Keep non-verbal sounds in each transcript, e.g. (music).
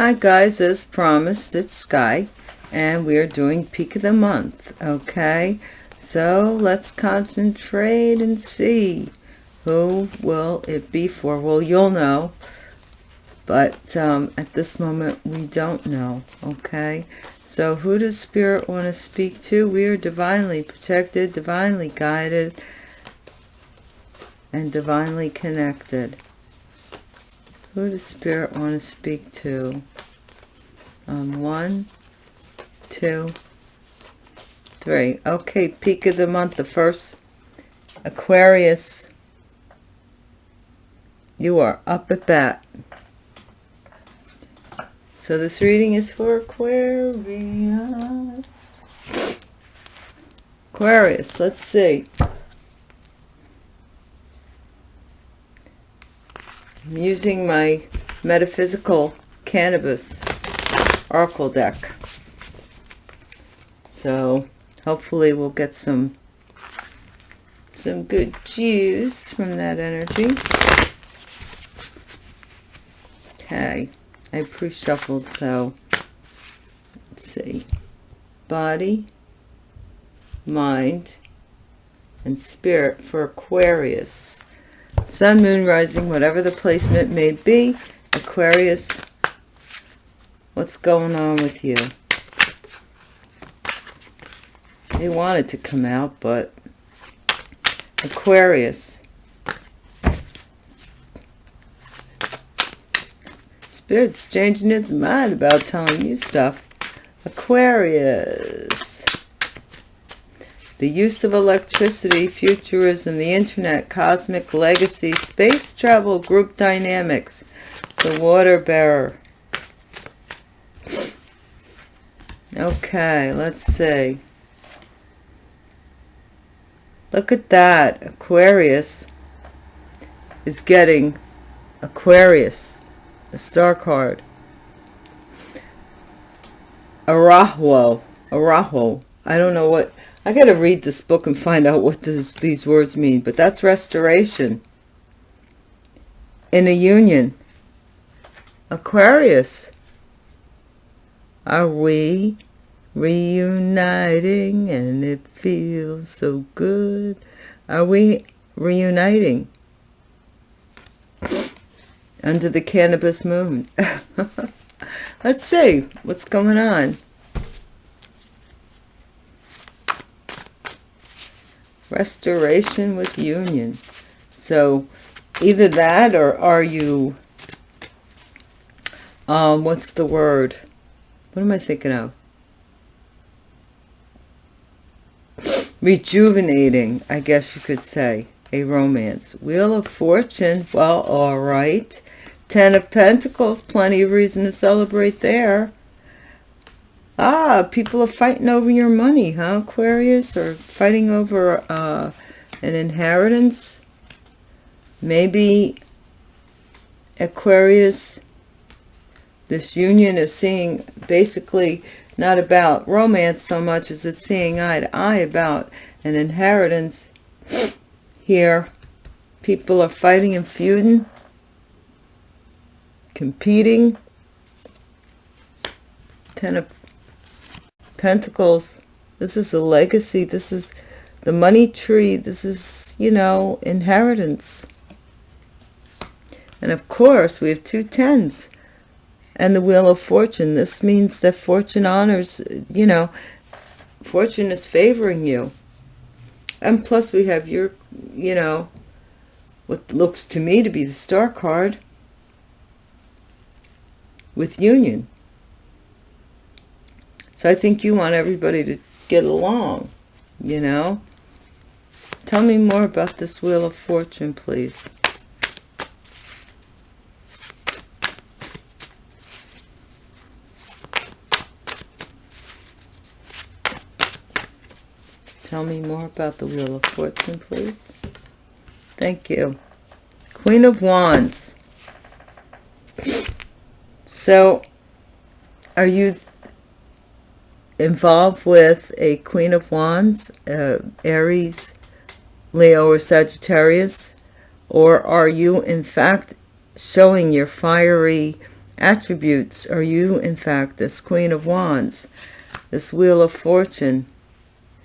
Hi guys, as promised, it's Sky, and we are doing peak of the month, okay? So let's concentrate and see. Who will it be for? Well, you'll know, but um, at this moment, we don't know, okay? So who does Spirit want to speak to? We are divinely protected, divinely guided, and divinely connected. Who does Spirit want to speak to? Um, one, two, three. Okay, peak of the month, the first Aquarius. You are up at bat. So this reading is for Aquarius. Aquarius, let's see. I'm using my metaphysical cannabis oracle deck. So hopefully we'll get some some good juice from that energy. Okay, I pre-shuffled, so let's see. Body, mind, and spirit for Aquarius sun moon rising whatever the placement may be. Aquarius what's going on with you? They wanted to come out but aquarius. Spirit's changing its mind about telling you stuff. Aquarius the use of electricity, futurism, the internet, cosmic legacy, space travel, group dynamics, the water bearer. Okay, let's see. Look at that. Aquarius is getting Aquarius, the star card. Arahuo. Arahuo. I don't know what I got to read this book and find out what this, these words mean, but that's restoration. In a union. Aquarius. Are we reuniting and it feels so good? Are we reuniting? Under the cannabis moon. (laughs) Let's see what's going on. Restoration with union. So either that or are you um what's the word? What am i thinking of? Rejuvenating i guess you could say a romance. Wheel of fortune well all right. Ten of pentacles plenty of reason to celebrate there Ah, people are fighting over your money, huh, Aquarius? Or fighting over uh, an inheritance? Maybe Aquarius, this union is seeing basically not about romance so much as it's seeing eye to eye about an inheritance. Here, people are fighting and feuding, competing. Ten of Pentacles. This is a legacy. This is the money tree. This is, you know, inheritance. And of course, we have two tens and the wheel of fortune. This means that fortune honors, you know, fortune is favoring you. And plus we have your, you know, what looks to me to be the star card with union. So I think you want everybody to get along, you know. Tell me more about this Wheel of Fortune, please. Tell me more about the Wheel of Fortune, please. Thank you. Queen of Wands. So, are you involved with a Queen of Wands, uh, Aries, Leo, or Sagittarius? Or are you, in fact, showing your fiery attributes? Are you in fact this queen of wands this wheel of fortune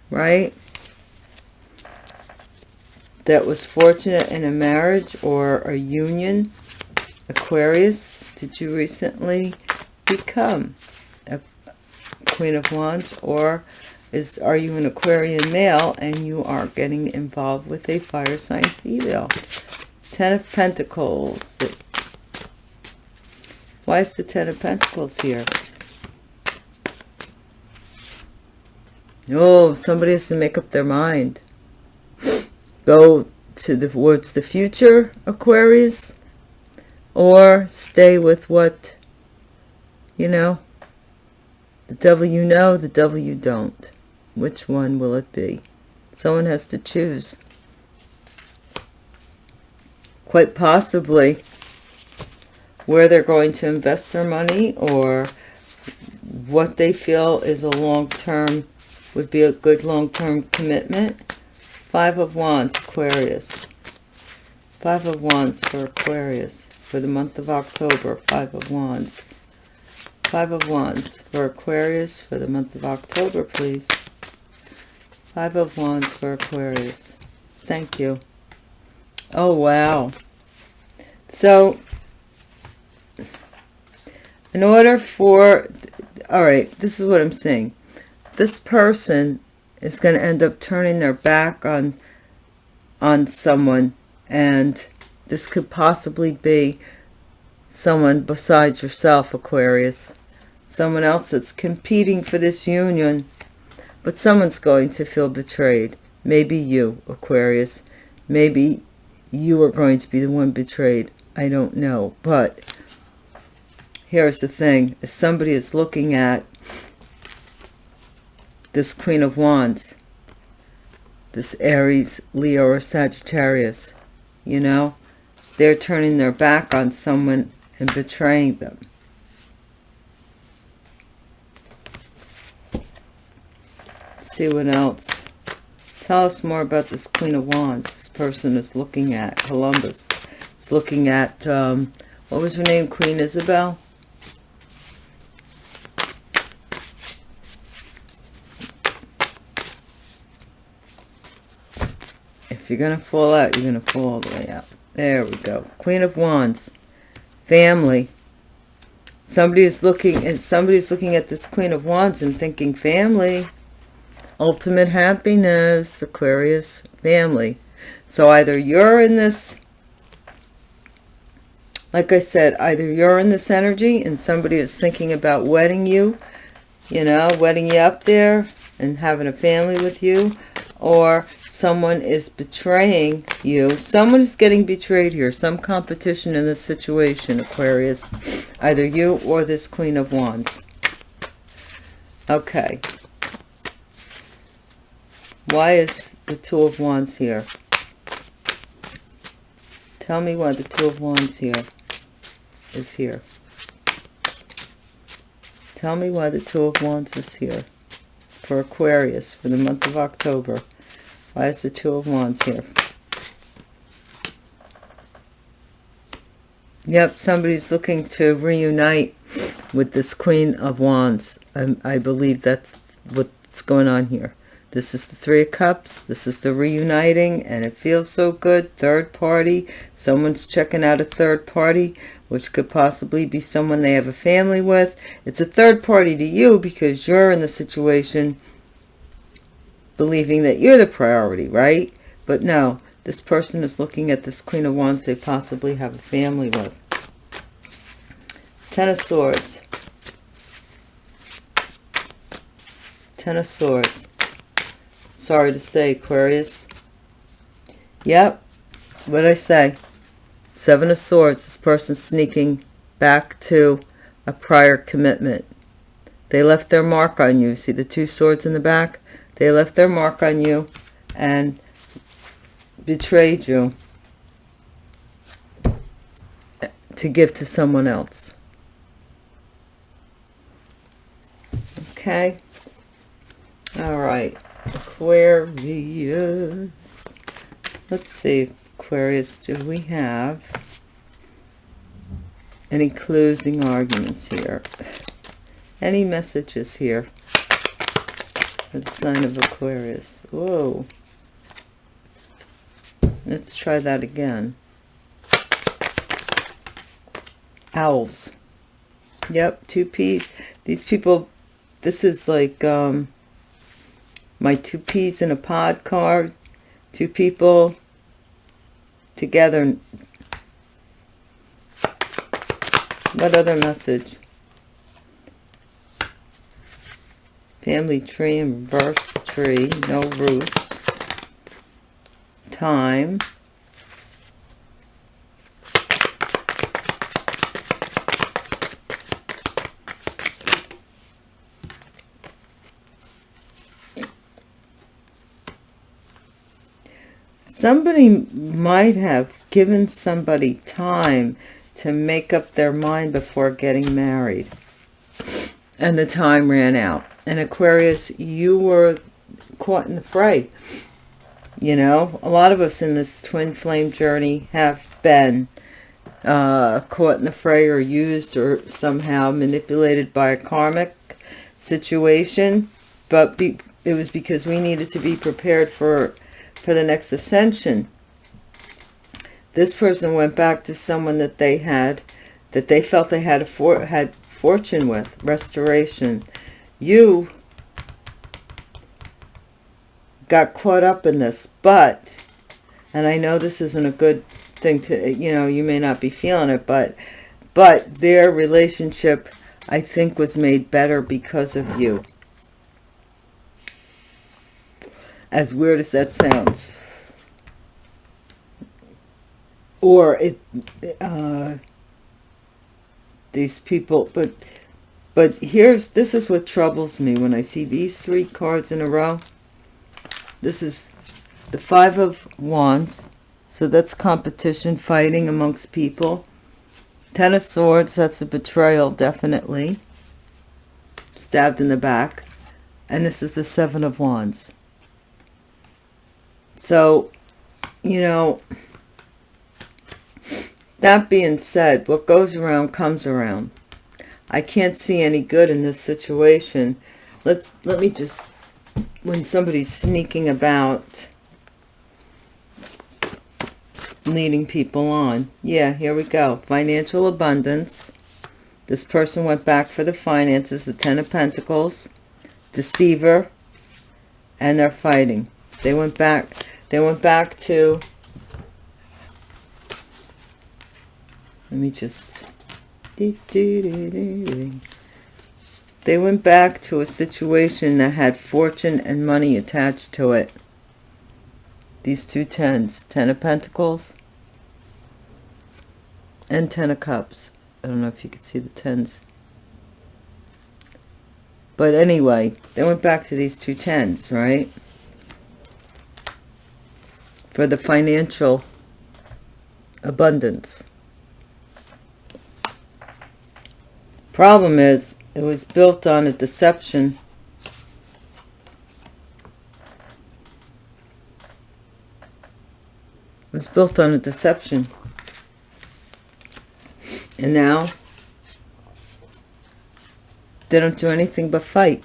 right? That was fortunate in a marriage or a union? Aquarius did you recently become queen of wands or is are you an aquarian male and you are getting involved with a fire sign female ten of pentacles why is the Ten of Pentacles here? Oh, somebody has to make up their mind. (gasps) Go to the towards the future, Aquarius, or stay with what, you know, the devil you know, the devil you don't. Which one will it be? Someone has to choose. Quite possibly where they're going to invest their money or what they feel is a long-term would be a good long-term commitment five of wands aquarius five of wands for aquarius for the month of october five of wands five of wands. For aquarius for the month of october please. Five of wands for aquarius. Thank you. Oh wow. So in order for all right this is what i'm saying this person is going to end up turning their back on on someone and this could possibly be someone besides yourself aquarius someone else that's competing for this union but someone's going to feel betrayed. Maybe you aquarius. Maybe you are going to be the one betrayed. I don't know. But here's the thing. If somebody is looking at this queen of wands this aries leo or sagittarius you know they're turning their back on someone and betraying them see what else tell us more about this queen of wands this person is looking at columbus is looking at um, what was her name queen isabel If you're going to fall out, you're going to fall all the way out. There we go. Queen of Wands. Family. Somebody is looking and somebody's looking at this Queen of Wands and thinking family. Ultimate happiness, Aquarius, family. So either you're in this, like I said, either you're in this energy and somebody is thinking about wedding you, you know, wedding you up there and having a family with you, or someone is betraying you. Someone is getting betrayed here some competition in this situation aquarius. Either you or this queen of wands. Okay why is the two of wands here tell me why the two of wands here is here tell me why the two of wands is here for aquarius for the month of october why is the Two of Wands here? Yep, somebody's looking to reunite with this Queen of Wands. I, I believe that's what's going on here. This is the Three of Cups. This is the reuniting, and it feels so good. Third party. Someone's checking out a third party, which could possibly be someone they have a family with. It's a third party to you because you're in the situation believing that you're the priority, right? But no, this person is looking at this Queen of Wands they possibly have a family with. Ten of Swords. Ten of Swords. Sorry to say, Aquarius. Yep, what I say? Seven of Swords. This person sneaking back to a prior commitment. They left their mark on you. See the two swords in the back? They left their mark on you and betrayed you to give to someone else. Okay. All right. Aquarius. Let's see. Aquarius, do we have Any closing arguments here? Any messages here? The sign of Aquarius. Whoa. Let's try that again. Owls. Yep, two peas. These people, this is like um, my two peas in a pod card. Two people together. What other message? Family tree and reverse tree, no roots. Time. Somebody might have given somebody time to make up their mind before getting married. And the time ran out. And aquarius you were caught in the fray you know a lot of us in this twin flame journey have been uh, caught in the fray or used or somehow manipulated by a karmic situation. But be, it was because we needed to be prepared for for the next ascension. This person went back to someone that they had, that they felt they had a for, had fortune with, restoration. You got caught up in this, but, and I know this isn't a good thing to, you know, you may not be feeling it, but, but their relationship, I think, was made better because of you. As weird as that sounds. Or it, uh, these people, but, but here's, this is what troubles me when I see these three cards in a row. This is the Five of Wands. So that's competition, fighting amongst people. Ten of Swords, that's a betrayal, definitely. Stabbed in the back. And this is the Seven of Wands. So, you know, that being said, what goes around comes around. I can't see any good in this situation. Let's let me just when somebody's sneaking about leading people on. Yeah, here we go. Financial abundance. This person went back for the finances, the Ten of Pentacles, deceiver, and they're fighting. They went back they went back to, let me just, they went back to a situation that had fortune and money attached to it. These two tens, Ten of Pentacles and Ten of Cups. I don't know if you can see the tens. But anyway, they went back to these two tens, right? For the financial abundance. Problem is, it was built on a deception. It was built on a deception. And now, they don't do anything but fight.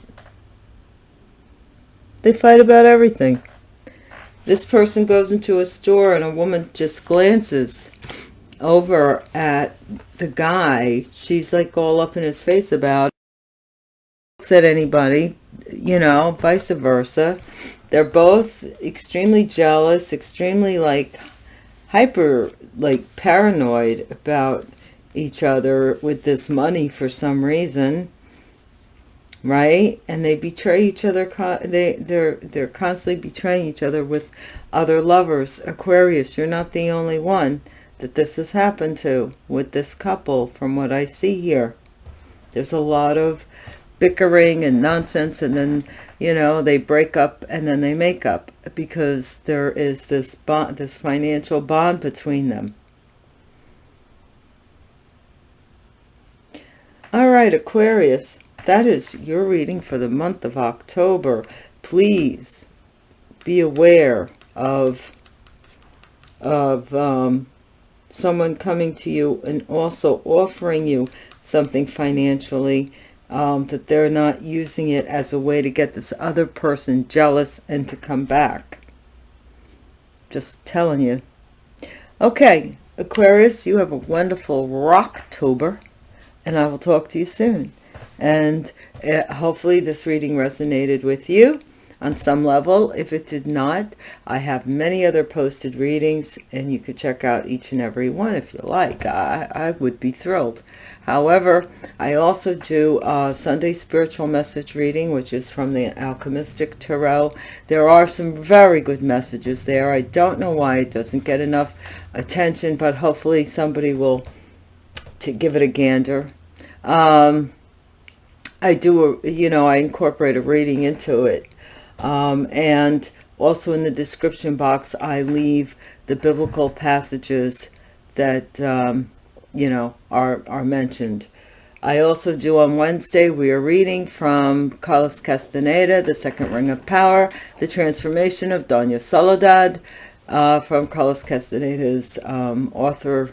They fight about everything. This person goes into a store and a woman just glances over at the guy. She's like all up in his face about looks at anybody, you know, vice versa. They're both extremely jealous, extremely like hyper, like paranoid about each other with this money for some reason right? And they betray each other they they're they're constantly betraying each other with other lovers. Aquarius you're not the only one that this has happened to with this couple from what i see here. There's a lot of bickering and nonsense and then you know they break up and then they make up because there is this bond this financial bond between them. All right aquarius that is your reading for the month of October. Please be aware of, of um, someone coming to you and also offering you something financially um, that they're not using it as a way to get this other person jealous and to come back. Just telling you. Okay, Aquarius, you have a wonderful Rocktober, and I will talk to you soon. And uh, hopefully this reading resonated with you on some level. If it did not, I have many other posted readings, and you could check out each and every one if you like. I, I would be thrilled. However, I also do a Sunday spiritual message reading, which is from the Alchemistic Tarot. There are some very good messages there. I don't know why it doesn't get enough attention, but hopefully somebody will to give it a gander. Um, I do, a, you know, I incorporate a reading into it. Um, and also in the description box, I leave the biblical passages that um, you know, are, are mentioned. I also do on Wednesday, we are reading from Carlos Castaneda, The Second Ring of Power, The Transformation of Doña Soledad, uh, from Carlos Castaneda's um, author,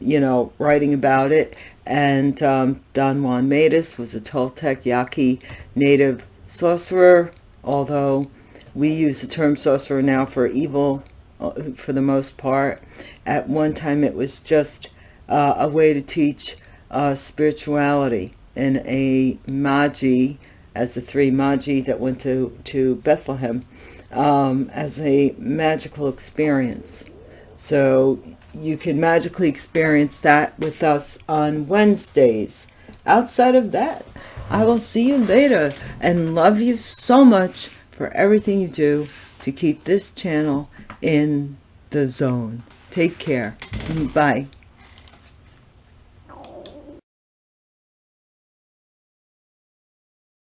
you know, writing about it. And um, Don Juan Matus was a Toltec Yaqui native sorcerer, although we use the term sorcerer now for evil uh, for the most part. At one time it was just uh, a way to teach uh, spirituality in a Magi, as the three Magi that went to, to Bethlehem, um, as a magical experience. So you can magically experience that with us on Wednesdays. Outside of that, I will see you later and love you so much for everything you do to keep this channel in the zone. Take care. Bye.